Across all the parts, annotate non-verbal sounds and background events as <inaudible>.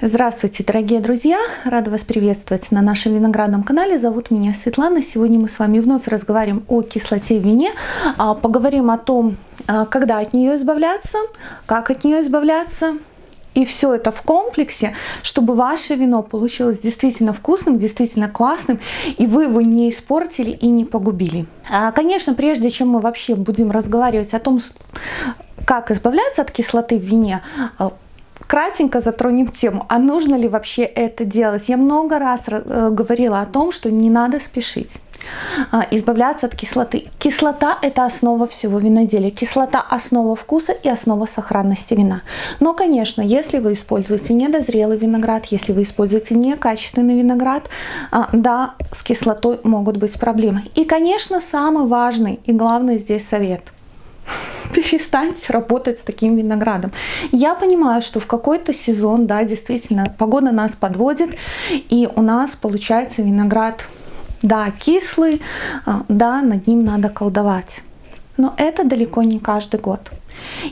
Здравствуйте, дорогие друзья! Рада вас приветствовать на нашем виноградном канале. Зовут меня Светлана. Сегодня мы с вами вновь разговариваем о кислоте в вине. А, поговорим о том, а, когда от нее избавляться, как от нее избавляться. И все это в комплексе, чтобы ваше вино получилось действительно вкусным, действительно классным, и вы его не испортили и не погубили. А, конечно, прежде чем мы вообще будем разговаривать о том, как избавляться от кислоты в вине, кратенько затронем тему, а нужно ли вообще это делать. Я много раз э, говорила о том, что не надо спешить а, избавляться от кислоты. Кислота – это основа всего виноделия. Кислота – основа вкуса и основа сохранности вина. Но, конечно, если вы используете недозрелый виноград, если вы используете некачественный виноград, а, да, с кислотой могут быть проблемы. И, конечно, самый важный и главный здесь совет перестаньте работать с таким виноградом. Я понимаю, что в какой-то сезон, да, действительно, погода нас подводит, и у нас получается виноград, да, кислый, а, да, над ним надо колдовать. Но это далеко не каждый год.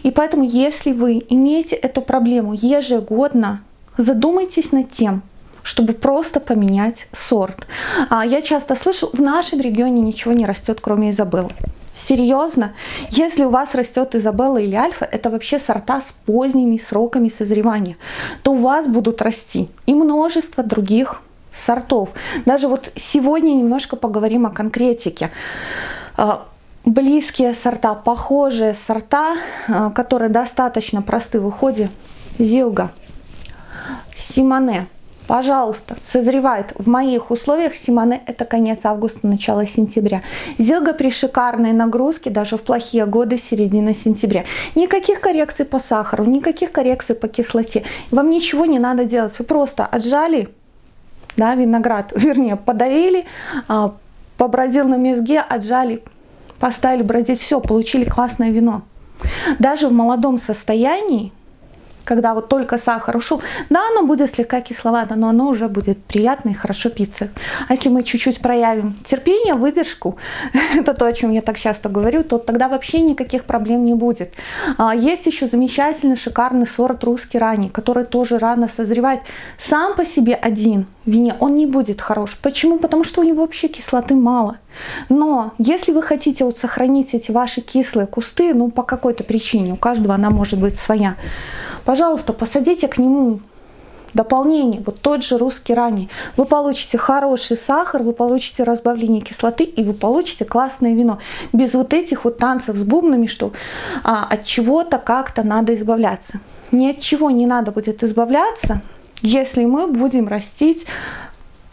И поэтому, если вы имеете эту проблему ежегодно, задумайтесь над тем, чтобы просто поменять сорт. А я часто слышу, в нашем регионе ничего не растет, кроме Изабеллы. Серьезно? Если у вас растет Изабелла или Альфа, это вообще сорта с поздними сроками созревания, то у вас будут расти и множество других сортов. Даже вот сегодня немножко поговорим о конкретике. А, близкие сорта, похожие сорта, а, которые достаточно просты в уходе. Зилга, Симоне, Пожалуйста, созревает в моих условиях Симоне это конец августа, начало сентября. Зилга при шикарной нагрузке, даже в плохие годы, середина сентября. Никаких коррекций по сахару, никаких коррекций по кислоте. Вам ничего не надо делать. Вы просто отжали да, виноград, <laughs> вернее, подавили, а, побродил на мезге, отжали, поставили бродить, все, получили классное вино. Даже в молодом состоянии когда вот только сахар ушел, да, оно будет слегка кисловато, но оно уже будет приятно и хорошо питься. А если мы чуть-чуть проявим терпение, выдержку, <laughs> это то, о чем я так часто говорю, то тогда вообще никаких проблем не будет. А, есть еще замечательный, шикарный сорт русский ранний, который тоже рано созревает. Сам по себе один в вине он не будет хорош. Почему? Потому что у него вообще кислоты мало. Но если вы хотите вот сохранить эти ваши кислые кусты, ну по какой-то причине, у каждого она может быть своя, пожалуйста, посадите к нему дополнение, вот тот же русский ранний. Вы получите хороший сахар, вы получите разбавление кислоты и вы получите классное вино. Без вот этих вот танцев с бубнами, что а, от чего-то как-то надо избавляться. Ни от чего не надо будет избавляться, если мы будем растить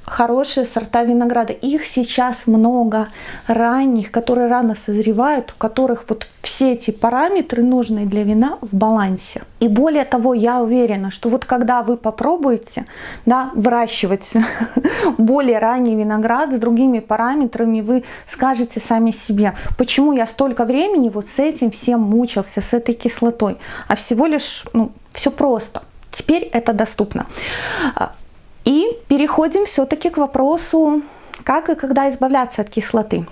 хорошие сорта винограда. Их сейчас много ранних, которые рано созревают, у которых вот все эти параметры нужные для вина в балансе. И более того, я уверена, что вот когда вы попробуете да, выращивать <laughs> более ранний виноград с другими параметрами, вы скажете сами себе, почему я столько времени вот с этим всем мучился, с этой кислотой, а всего лишь ну, все просто. Теперь это доступно. Переходим все-таки к вопросу, как и когда избавляться от кислоты.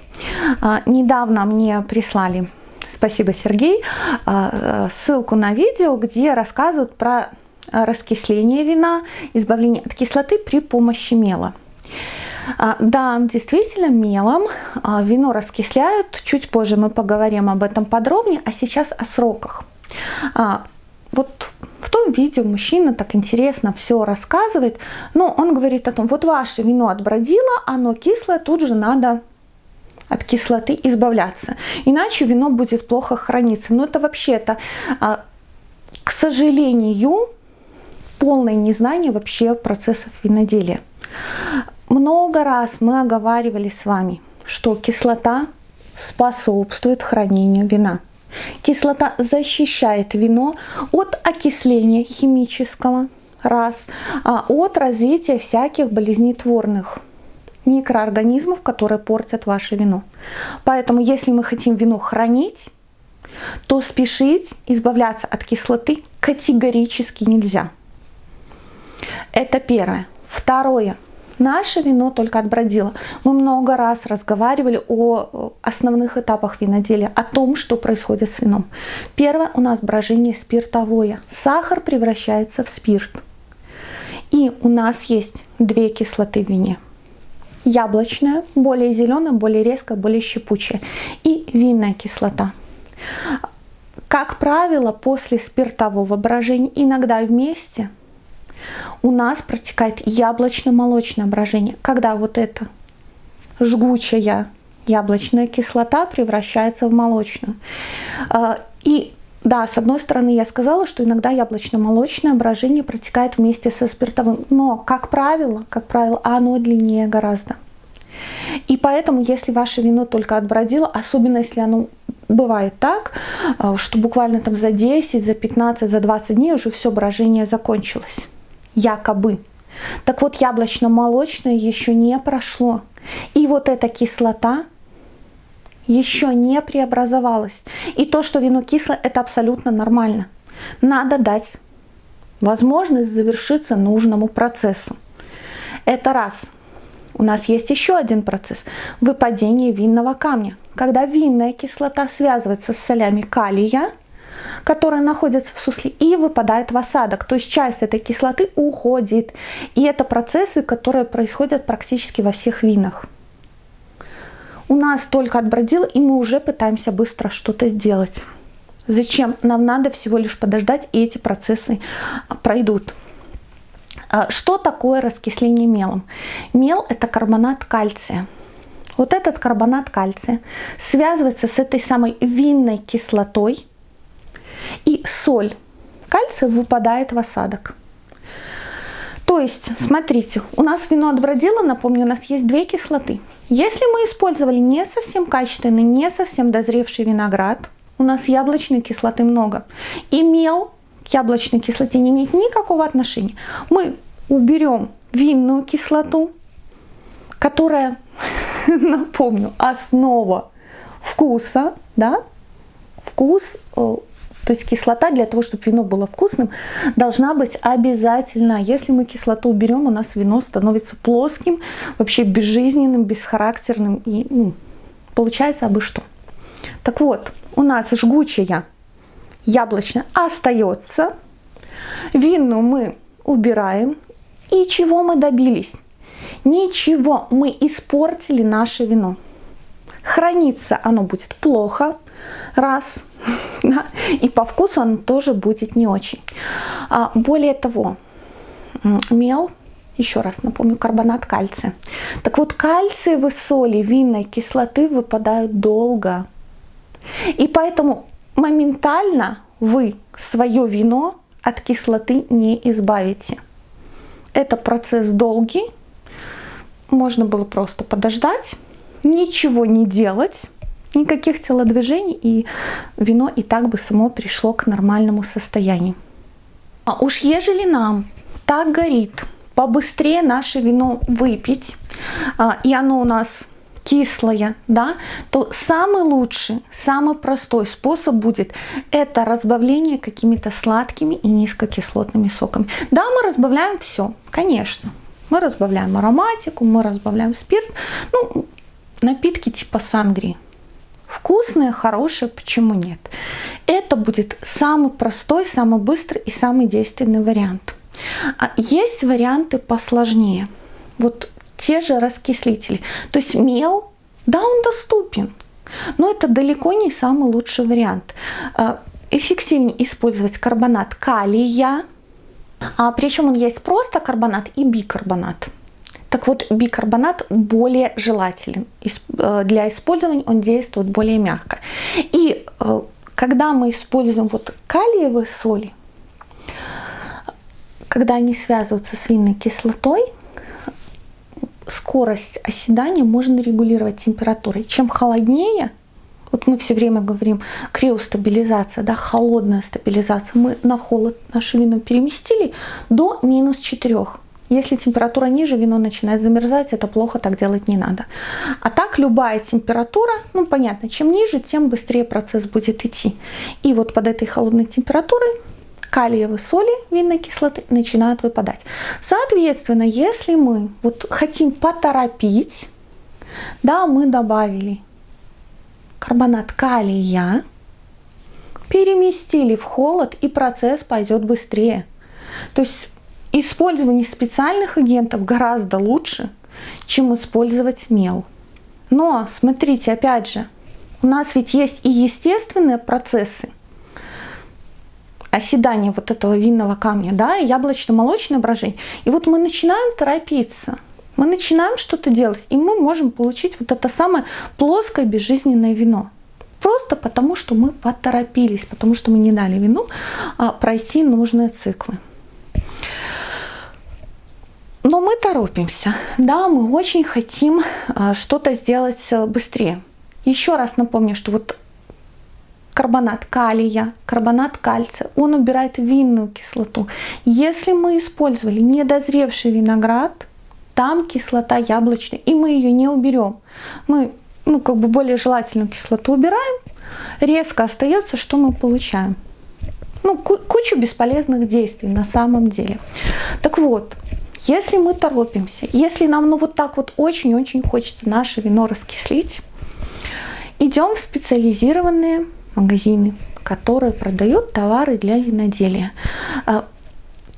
А, недавно мне прислали, спасибо, Сергей, а, ссылку на видео, где рассказывают про раскисление вина, избавление от кислоты при помощи мела. А, да, действительно, мелом вино раскисляют. Чуть позже мы поговорим об этом подробнее, а сейчас о сроках. Вот в том видео мужчина так интересно все рассказывает, но он говорит о том, вот ваше вино отбродило, оно кислое, тут же надо от кислоты избавляться, иначе вино будет плохо храниться. Но это вообще-то, а, к сожалению, полное незнание вообще процессов виноделия. Много раз мы оговаривали с вами, что кислота способствует хранению вина. Кислота защищает вино от окисления химического, раз, а от развития всяких болезнетворных микроорганизмов, которые портят ваше вино. Поэтому, если мы хотим вино хранить, то спешить избавляться от кислоты категорически нельзя. Это первое. Второе. Наше вино только отбродило. Мы много раз разговаривали о основных этапах виноделия, о том, что происходит с вином. Первое у нас брожение спиртовое. Сахар превращается в спирт. И у нас есть две кислоты в вине. Яблочная, более зеленая, более резкая, более щепучая. И винная кислота. Как правило, после спиртового брожения, иногда вместе, у нас протекает яблочно-молочное брожение, когда вот эта жгучая яблочная кислота превращается в молочную. А, и да, с одной стороны, я сказала, что иногда яблочно-молочное брожение протекает вместе со спиртовым, но, как правило, как правило, оно длиннее гораздо. И поэтому, если ваше вино только отбродило, особенно если оно бывает так, а, что буквально там за 10, за 15, за 20 дней уже все брожение закончилось. Якобы. Так вот, яблочно-молочное еще не прошло. И вот эта кислота еще не преобразовалась. И то, что вино кислое, это абсолютно нормально. Надо дать возможность завершиться нужному процессу. Это раз. У нас есть еще один процесс – выпадение винного камня. Когда винная кислота связывается с солями калия, которые находятся в сусле, и выпадает в осадок. То есть часть этой кислоты уходит. И это процессы, которые происходят практически во всех винах у нас только отбродило, и мы уже пытаемся быстро что-то сделать. Зачем? Нам надо всего лишь подождать, и эти процессы а, пройдут. А, что такое раскисление мелом? Мел – это карбонат кальция. Вот этот карбонат кальция связывается с этой самой винной кислотой, и соль кальция выпадает в осадок. То есть, смотрите, у нас вино отбродило, напомню, у нас есть две кислоты – если мы использовали не совсем качественный, не совсем дозревший виноград, у нас яблочной кислоты много, и мел к яблочной кислоте не имеет никакого отношения. Мы уберем винную кислоту, которая, <laughs> напомню, основа вкуса, да, вкус э, то есть кислота для того, чтобы вино было вкусным, должна быть обязательно. Если мы кислоту уберем, у нас вино становится плоским, вообще безжизненным, бесхарактерным. И ну, получается абы что. Так вот, у нас жгучая яблочная остается. Винную мы убираем. И чего мы добились? Ничего, мы испортили наше вино. Храниться оно будет плохо, раз, <laughs> и по вкусу он тоже будет не очень. А, более того, мел, еще раз напомню, карбонат кальция. Так вот, кальциевые соли винной кислоты выпадают долго. И поэтому моментально вы свое вино от кислоты не избавите. Это процесс долгий. Можно было просто подождать, ничего не делать, никаких телодвижений, и вино и так бы само пришло к нормальному состоянию. А уж ежели нам так горит, побыстрее наше вино выпить, а, и оно у нас кислое, да, то самый лучший, самый простой способ будет это разбавление какими-то сладкими и низкокислотными соками. Да, мы разбавляем все, конечно. Мы разбавляем ароматику, мы разбавляем спирт, ну, напитки типа сангрии. Вкусные, хорошие, почему нет? Это будет самый простой, самый быстрый и самый действенный вариант. А есть варианты посложнее. Вот те же раскислители. То есть мел, да, он доступен, но это далеко не самый лучший вариант. А, эффективнее использовать карбонат калия, а причем он есть просто карбонат и бикарбонат. Так вот, бикарбонат более желателен. Э, для использования он действует более мягко. И э, когда мы используем вот калиевые соли, когда они связываются с винной кислотой, скорость оседания можно регулировать температурой. Чем холоднее, вот мы все время говорим криостабилизация, да, холодная стабилизация, мы на холод наше вино переместили до минус 4. Если температура ниже, вино начинает замерзать, это плохо, так делать не надо. А так любая температура, ну понятно, чем ниже, тем быстрее процесс будет идти. И вот под этой холодной температурой калиевые соли винной кислоты начинают выпадать. Соответственно, если мы вот хотим поторопить, да, мы добавили карбонат калия, переместили в холод, и процесс пойдет быстрее. То есть использование специальных агентов гораздо лучше, чем использовать мел. Но, смотрите, опять же, у нас ведь есть и естественные процессы оседания вот этого винного камня, да, и яблочно-молочное брожение. И вот мы начинаем торопиться, мы начинаем что-то делать, и мы можем получить вот это самое плоское безжизненное вино. Просто потому, что мы поторопились, потому что мы не дали вину а, пройти нужные циклы. Но мы торопимся. Да, мы очень хотим а, что-то сделать э, быстрее. Еще раз напомню, что вот карбонат калия, карбонат кальция, он убирает винную кислоту. Если мы использовали недозревший виноград, там кислота яблочная, и мы ее не уберем. Мы ну, как бы более желательную кислоту убираем, резко остается, что мы получаем? Ну, кучу бесполезных действий на самом деле. Так вот, если мы торопимся, если нам ну вот так вот очень-очень хочется наше вино раскислить, идем в специализированные магазины, которые продают товары для виноделия. А,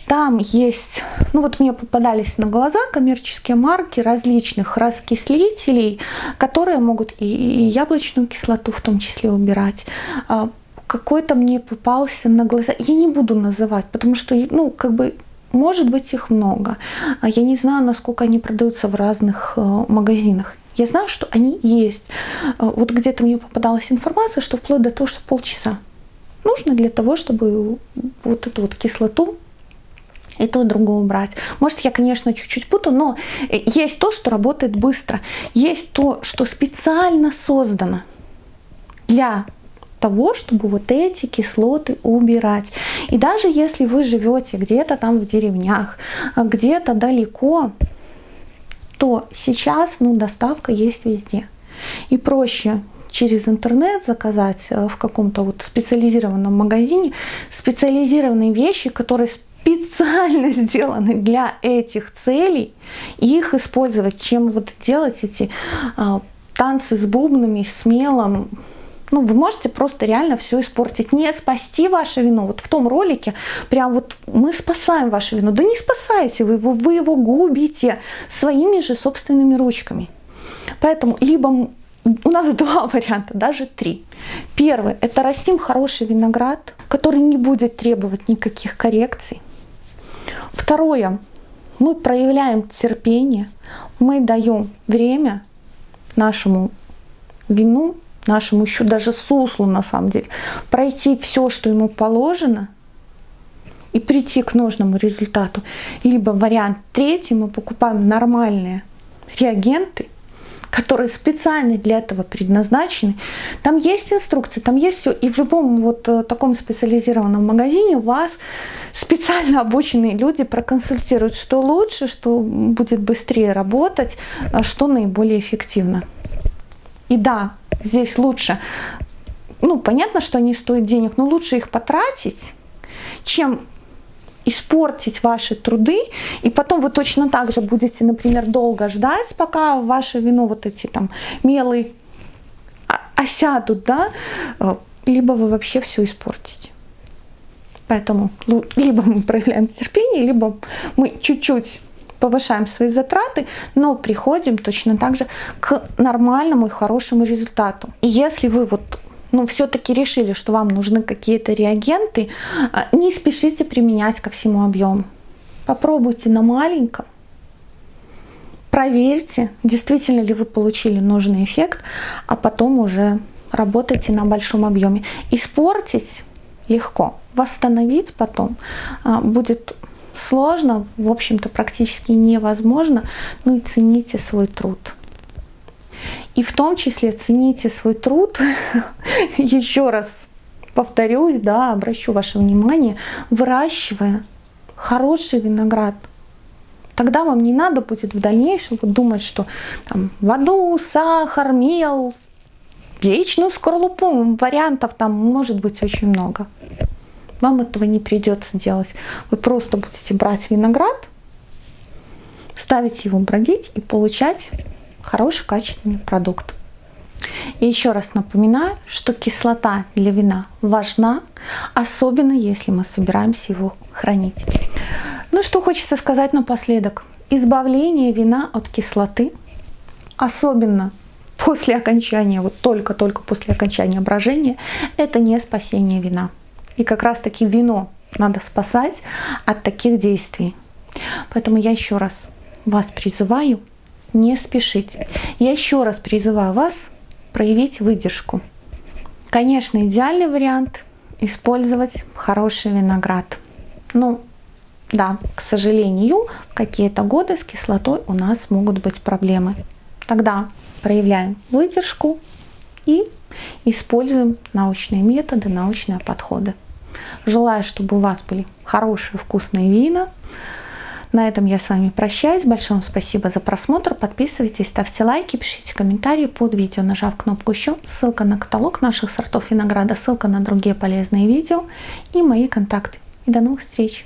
там есть, ну вот мне попадались на глаза коммерческие марки различных раскислителей, которые могут и, и яблочную кислоту в том числе убирать. А, какой-то мне попался на глаза, я не буду называть, потому что, ну, как бы может быть их много. А я не знаю, насколько они продаются в разных э, магазинах. Я знаю, что они есть. Э, вот где-то мне попадалась информация, что вплоть до того, что полчаса нужно для того, чтобы вот эту вот кислоту и то, другое убрать. Может, я, конечно, чуть-чуть путаю, но есть то, что работает быстро. Есть то, что специально создано для того, чтобы вот эти кислоты убирать. И даже если вы живете где-то там в деревнях, где-то далеко, то сейчас ну, доставка есть везде. И проще через интернет заказать э, в каком-то вот специализированном магазине специализированные вещи, которые специально <laughs> сделаны для этих целей, их использовать, чем вот делать эти а, танцы с бубнами, с мелом, ну, вы можете просто реально все испортить. Не спасти ваше вино. Вот в том ролике прям вот мы спасаем ваше вино. Да не спасаете вы его, вы его губите своими же собственными ручками. Поэтому либо у нас <laughs> два варианта, даже три. Первый – это растим хороший виноград, который не будет требовать никаких коррекций. Второе – мы проявляем терпение, мы даем время нашему вину нашему еще даже суслу на самом деле, пройти все, что ему положено, и прийти к нужному результату. Либо вариант третий, мы покупаем нормальные реагенты, которые специально для этого предназначены. Там есть инструкции, там есть все. И в любом вот э, таком специализированном магазине вас специально обученные люди проконсультируют, что лучше, что будет быстрее работать, а что наиболее эффективно. И да, здесь лучше, ну, понятно, что они стоят денег, но лучше их потратить, чем испортить ваши труды, и потом вы точно так же будете, например, долго ждать, пока ваше вино, вот эти там мелы осядут, да, э, либо вы вообще все испортите. Поэтому либо мы проявляем терпение, либо мы чуть-чуть повышаем свои затраты, но приходим точно так же к нормальному и хорошему результату. И если вы вот ну, все-таки решили, что вам нужны какие-то реагенты, а, не спешите применять ко всему объему. Попробуйте на маленьком, проверьте, действительно ли вы получили нужный эффект, а потом уже работайте на большом объеме. Испортить легко, восстановить потом а, будет сложно, в общем-то практически невозможно, ну и цените свой труд. И в том числе цените свой труд, <laughs> еще раз повторюсь, да, обращу ваше внимание, выращивая хороший виноград. Тогда вам не надо будет в дальнейшем вот думать, что там воду, сахар, мел, яичную скорлупу, вариантов там может быть очень много. Вам этого не придется делать. Вы просто будете брать виноград, ставить его бродить и получать хороший качественный продукт. И еще раз напоминаю, что кислота для вина важна, особенно если мы собираемся его хранить. Ну что хочется сказать напоследок. Избавление вина от кислоты, особенно после окончания, вот только-только после окончания брожения, это не спасение вина. И как раз-таки вино надо спасать от таких действий. Поэтому я еще раз вас призываю не спешить. Я еще раз призываю вас проявить выдержку. Конечно, идеальный вариант использовать хороший виноград. Ну, да, к сожалению, какие-то годы с кислотой у нас могут быть проблемы. Тогда проявляем выдержку и используем научные методы, научные подходы. Желаю, чтобы у вас были хорошие вкусные вина. На этом я с вами прощаюсь. Большое вам спасибо за просмотр. Подписывайтесь, ставьте лайки, пишите комментарии под видео, нажав кнопку еще. Ссылка на каталог наших сортов винограда, ссылка на другие полезные видео и мои контакты. И до новых встреч!